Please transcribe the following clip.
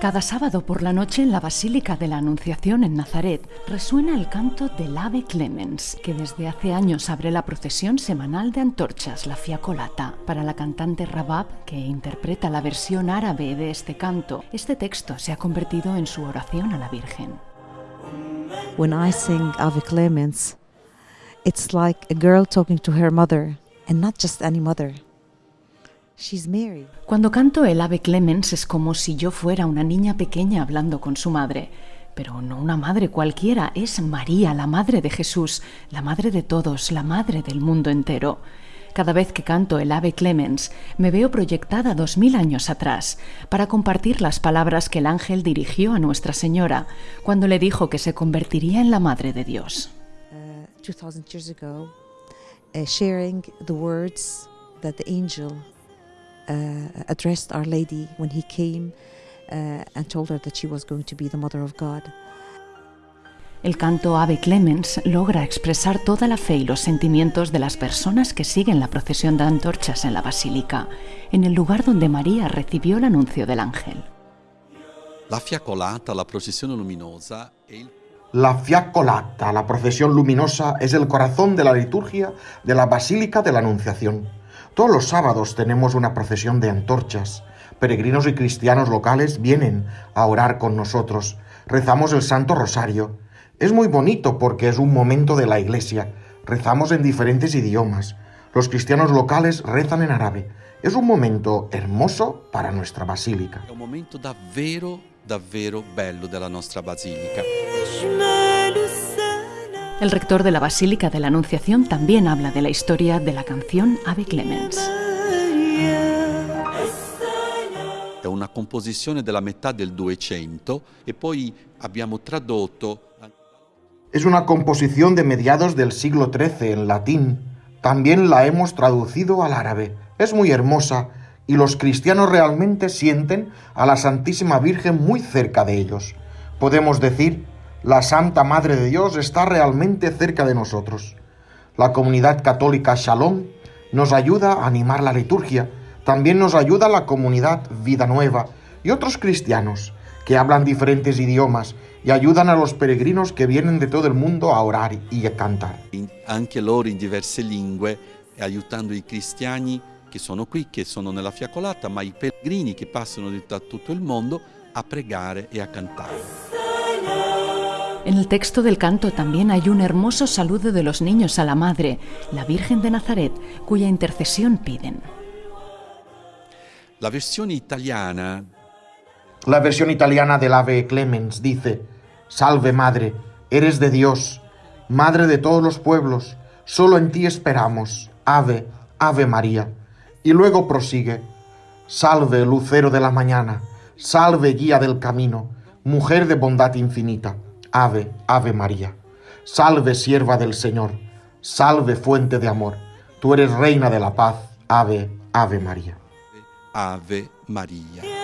Cada sábado por la noche en la Basílica de la Anunciación en Nazaret resuena el canto del Ave Clemens, que desde hace años abre la procesión semanal de antorchas, la Fiacolata. Para la cantante Rabab, que interpreta la versión árabe de este canto, este texto se ha convertido en su oración a la Virgen. When I sing Ave Clemens, it's like a girl talking to her mother, and not just any mother. Cuando canto el Ave Clemens es como si yo fuera una niña pequeña hablando con su madre. Pero no una madre cualquiera, es María, la madre de Jesús, la madre de todos, la madre del mundo entero. Cada vez que canto el Ave Clemens, me veo proyectada dos mil años atrás para compartir las palabras que el ángel dirigió a Nuestra Señora cuando le dijo que se convertiría en la Madre de Dios. Uh, 2000 years ago, uh, sharing the words that the angel addressed Our Lady when he came uh, and told her that she was going to be the Mother of God. El canto Ave Clemens logra expresar toda la fe y los sentimientos de las personas que siguen la procesión de antorchas en la basílica, en el lugar donde María recibió el anuncio del ángel. La fiacolata, la procesión luminosa, el... La fiacolata, la procesión luminosa, es el corazón de la liturgia de la Basílica de la Anunciación. Todos los sábados tenemos una procesión de antorchas. Peregrinos y cristianos locales vienen a orar con nosotros. Rezamos el Santo Rosario. Es muy bonito porque es un momento de la iglesia. Rezamos en diferentes idiomas. Los cristianos locales rezan en árabe. Es un momento hermoso para nuestra basílica. Es un momento davvero, davvero bello de la nuestra basílica. El rector de la Basílica de la Anunciación también habla de la historia de la canción Ave Clemens. È una composizione della metà del 200 e poi abbiamo tradotto Es una composición de mediados del siglo XIII en latín. También la hemos traducido al árabe. Es muy hermosa y los cristianos realmente sienten a la Santísima Virgen muy cerca de ellos. Podemos decir la Santa Madre de Dios está realmente cerca de nosotros. La comunidad católica Shalom nos ayuda a animar la liturgia. También nos ayuda la comunidad Vida Nueva y otros cristianos que hablan diferentes idiomas y ayudan a los peregrinos que vienen de todo el mundo a orar y a cantar. Anche loro in diverse lingue, aiutando i cristiani che sono qui, che sono nella fiacolata, ma i pellegrini che passano da tutto il mondo a pregare e a cantare. En el texto del canto también hay un hermoso saludo de los niños a la Madre, la Virgen de Nazaret, cuya intercesión piden. La versión italiana La versión italiana del Ave Clemens dice, Salve Madre, eres de Dios, Madre de todos los pueblos, solo en ti esperamos, Ave, Ave María. Y luego prosigue, Salve Lucero de la mañana, salve guía del camino, mujer de bondad infinita. Ave, Ave María. Salve, sierva del Señor. Salve, fuente de amor. Tú eres reina de la paz. Ave, Ave María. Ave María.